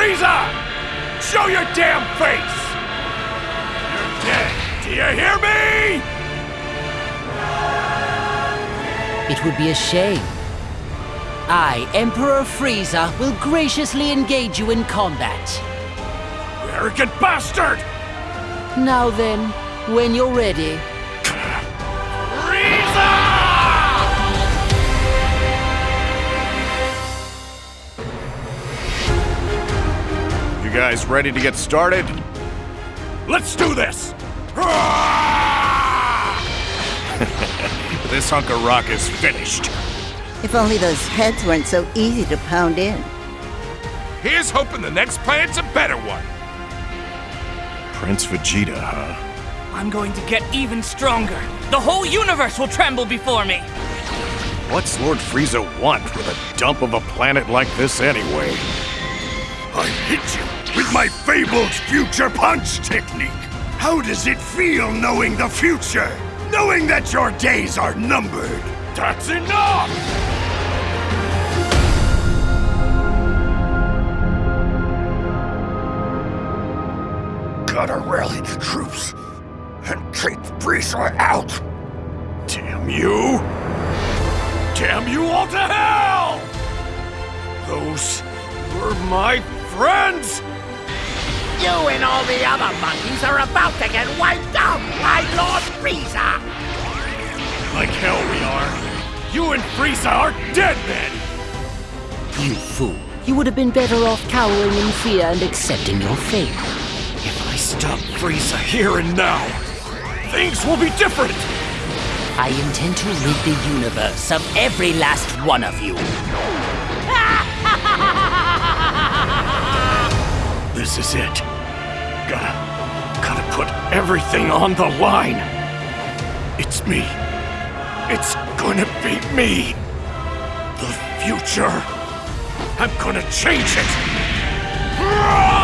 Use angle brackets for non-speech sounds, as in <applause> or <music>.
Frieza! Show your damn face! You're dead. Do you hear me? It would be a shame. I, Emperor Frieza, will graciously engage you in combat. You arrogant bastard! Now then, when you're ready. Guys ready to get started? Let's do this! <laughs> this hunk of rock is finished. If only those heads weren't so easy to pound in. Here's hoping the next planet's a better one. Prince Vegeta, huh? I'm going to get even stronger. The whole universe will tremble before me. What's Lord Frieza want with a dump of a planet like this anyway? I hit you with my fabled future punch technique. How does it feel knowing the future? Knowing that your days are numbered? That's enough! Gotta rally the troops and take Frieza out. Damn you! Damn you all to hell! Those were my friends! You and all the other monkeys are about to get wiped out by Lord Frieza! Like hell we are. You and Frieza are dead men! You fool. You would have been better off cowering in fear and accepting your fate. If I stop Frieza here and now, things will be different! I intend to rid the universe of every last one of you. This is it. Everything on the line. It's me. It's gonna be me. The future. I'm gonna change it.